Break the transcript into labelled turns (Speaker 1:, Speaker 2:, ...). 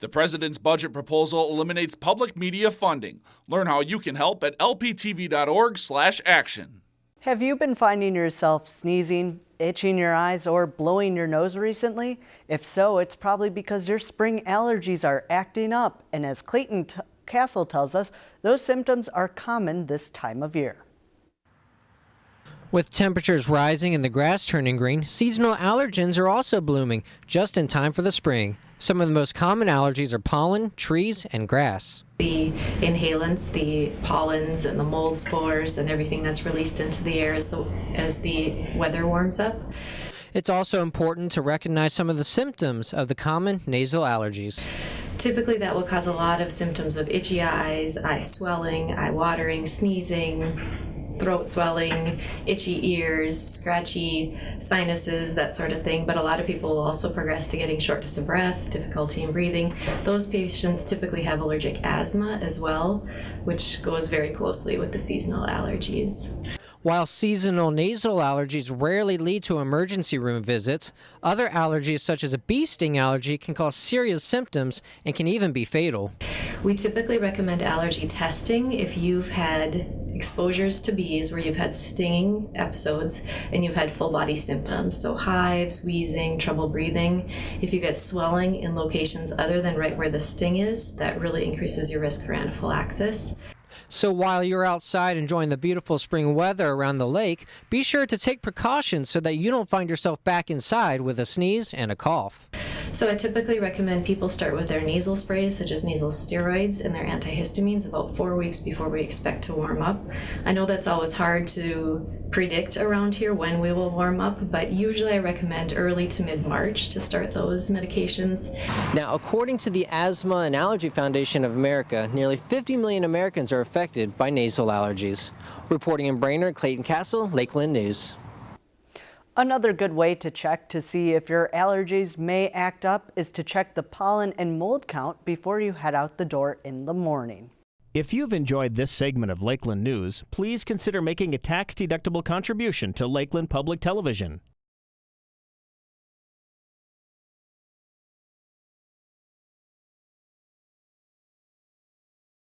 Speaker 1: The president's budget proposal eliminates public media funding. Learn how you can help at lptv.org/action.
Speaker 2: Have you been finding yourself sneezing, itching your eyes, or blowing your nose recently? If so, it's probably because your spring allergies are acting up. And as Clayton Castle tells us, those symptoms are common this time of year.
Speaker 3: With temperatures rising and the grass turning green, seasonal allergens are also blooming, just in time for the spring. Some of the most common allergies are pollen, trees, and grass.
Speaker 4: The inhalants, the pollens and the mold spores and everything that's released into the air as the, as the weather warms up.
Speaker 3: It's also important to recognize some of the symptoms of the common nasal allergies.
Speaker 4: Typically that will cause a lot of symptoms of itchy eyes, eye swelling, eye watering, sneezing, throat swelling, itchy ears, scratchy sinuses, that sort of thing. But a lot of people will also progress to getting shortness of breath, difficulty in breathing. Those patients typically have allergic asthma as well, which goes very closely with the seasonal allergies.
Speaker 3: While seasonal nasal allergies rarely lead to emergency room visits, other allergies such as a bee sting allergy can cause serious symptoms and can even be fatal.
Speaker 4: We typically recommend allergy testing if you've had exposures to bees where you've had stinging episodes and you've had full body symptoms, so hives, wheezing, trouble breathing. If you get swelling in locations other than right where the sting is, that really increases your risk for anaphylaxis.
Speaker 3: So while you're outside enjoying the beautiful spring weather around the lake, be sure to take precautions so that you don't find yourself back inside with a sneeze and a cough.
Speaker 4: So I typically recommend people start with their nasal sprays, such as nasal steroids and their antihistamines, about four weeks before we expect to warm up. I know that's always hard to predict around here when we will warm up, but usually I recommend early to mid-March to start those medications.
Speaker 3: Now, according to the Asthma and Allergy Foundation of America, nearly 50 million Americans are affected by nasal allergies. Reporting in Brainerd, Clayton Castle, Lakeland News.
Speaker 2: Another good way to check to see if your allergies may act up is to check the pollen and mold count before you head out the door in the morning.
Speaker 5: If you've enjoyed this segment of Lakeland News, please consider making a tax-deductible contribution to Lakeland Public Television.